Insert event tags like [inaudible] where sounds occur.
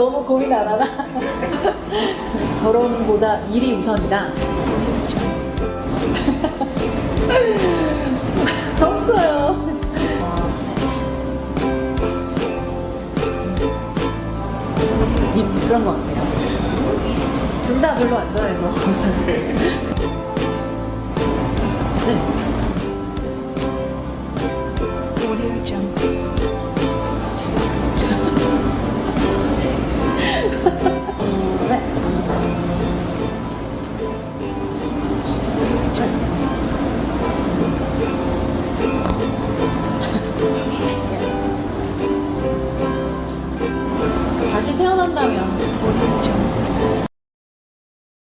너무 고민 안 하나? 결혼보다 일이 우선이다. [laughs] 없어요. 그런 거 같아요. 둘 다 별로 안 좋아해서. 뭐. [laughs] 네. 오디오 점. 다시 태어난다면.